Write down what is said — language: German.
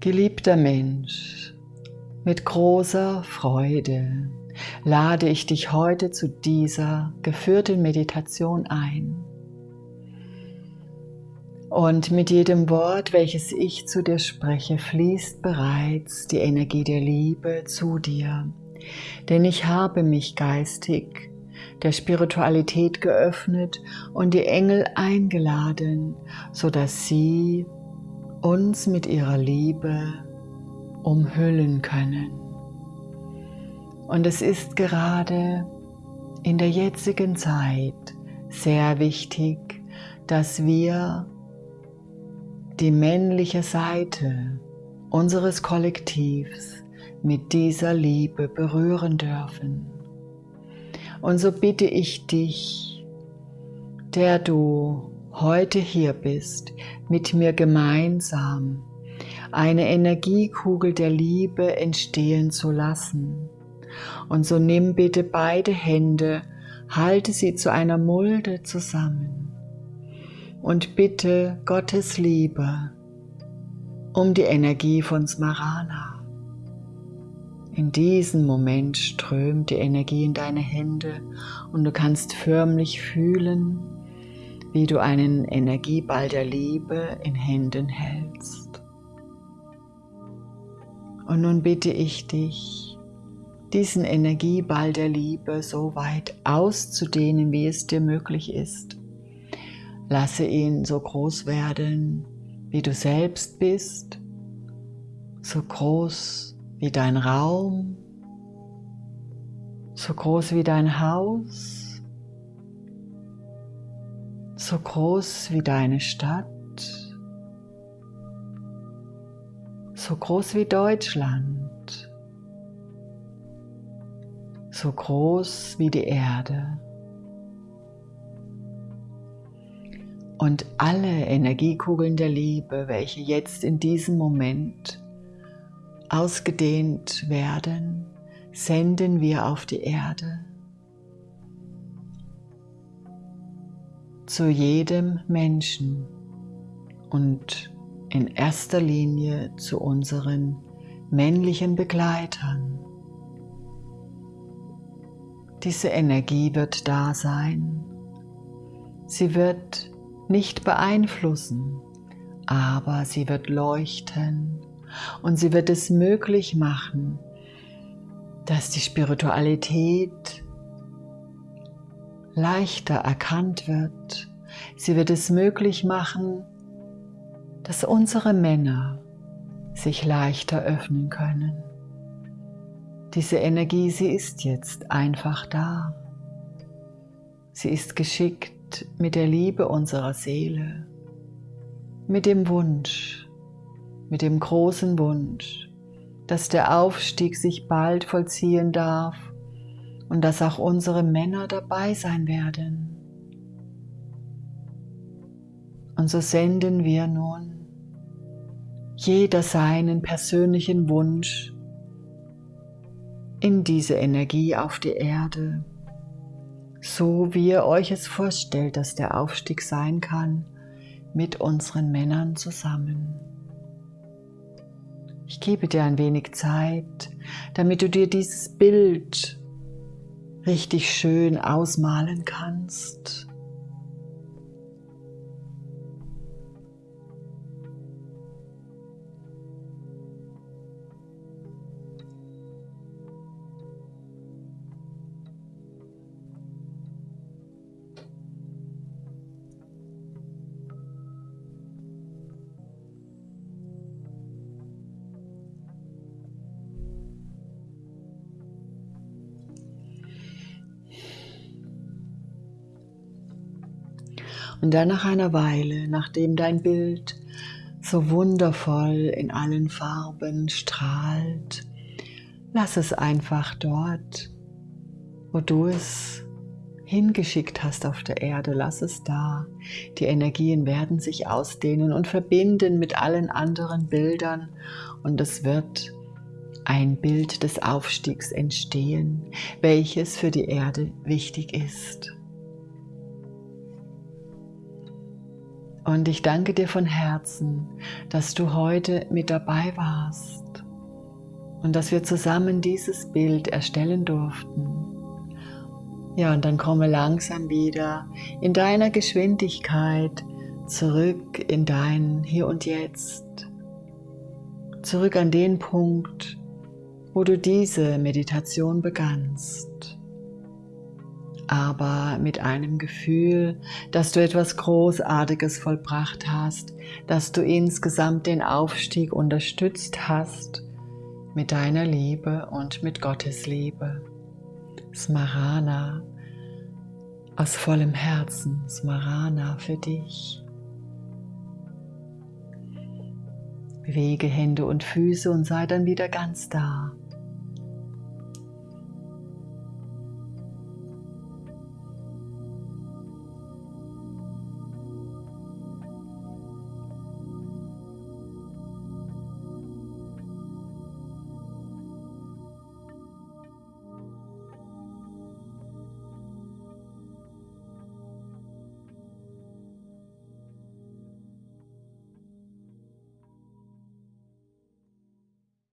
Geliebter Mensch, mit großer Freude lade ich dich heute zu dieser geführten Meditation ein. Und mit jedem Wort, welches ich zu dir spreche, fließt bereits die Energie der Liebe zu dir. Denn ich habe mich geistig der Spiritualität geöffnet und die Engel eingeladen, sodass sie uns mit ihrer Liebe umhüllen können. Und es ist gerade in der jetzigen Zeit sehr wichtig, dass wir die männliche Seite unseres Kollektivs mit dieser Liebe berühren dürfen. Und so bitte ich dich, der du heute hier bist, mit mir gemeinsam eine Energiekugel der Liebe entstehen zu lassen. Und so nimm bitte beide Hände, halte sie zu einer Mulde zusammen und bitte Gottes Liebe um die Energie von Smarana. In diesem Moment strömt die Energie in deine Hände und du kannst förmlich fühlen, wie du einen Energieball der Liebe in Händen hältst. Und nun bitte ich dich, diesen Energieball der Liebe so weit auszudehnen, wie es dir möglich ist. Lasse ihn so groß werden, wie du selbst bist, so groß wie dein Raum, so groß wie dein Haus, so groß wie deine Stadt, so groß wie Deutschland, so groß wie die Erde. Und alle Energiekugeln der Liebe, welche jetzt in diesem Moment ausgedehnt werden, senden wir auf die Erde. Zu jedem Menschen und in erster Linie zu unseren männlichen Begleitern. Diese Energie wird da sein. Sie wird nicht beeinflussen, aber sie wird leuchten und sie wird es möglich machen, dass die Spiritualität leichter erkannt wird. Sie wird es möglich machen, dass unsere Männer sich leichter öffnen können. Diese Energie, sie ist jetzt einfach da. Sie ist geschickt mit der Liebe unserer Seele, mit dem Wunsch, mit dem großen Wunsch, dass der Aufstieg sich bald vollziehen darf und dass auch unsere Männer dabei sein werden. Und so senden wir nun jeder seinen persönlichen Wunsch in diese Energie auf die Erde so wie ihr euch es vorstellt, dass der Aufstieg sein kann, mit unseren Männern zusammen. Ich gebe dir ein wenig Zeit, damit du dir dieses Bild richtig schön ausmalen kannst. Und dann nach einer Weile, nachdem dein Bild so wundervoll in allen Farben strahlt, lass es einfach dort, wo du es hingeschickt hast auf der Erde, lass es da. Die Energien werden sich ausdehnen und verbinden mit allen anderen Bildern und es wird ein Bild des Aufstiegs entstehen, welches für die Erde wichtig ist. Und ich danke dir von Herzen, dass du heute mit dabei warst und dass wir zusammen dieses Bild erstellen durften. Ja, und dann komme langsam wieder in deiner Geschwindigkeit zurück in dein Hier und Jetzt. Zurück an den Punkt, wo du diese Meditation begannst aber mit einem Gefühl, dass du etwas Großartiges vollbracht hast, dass du insgesamt den Aufstieg unterstützt hast mit deiner Liebe und mit Gottes Liebe. Smarana, aus vollem Herzen, Smarana für dich. Bewege Hände und Füße und sei dann wieder ganz da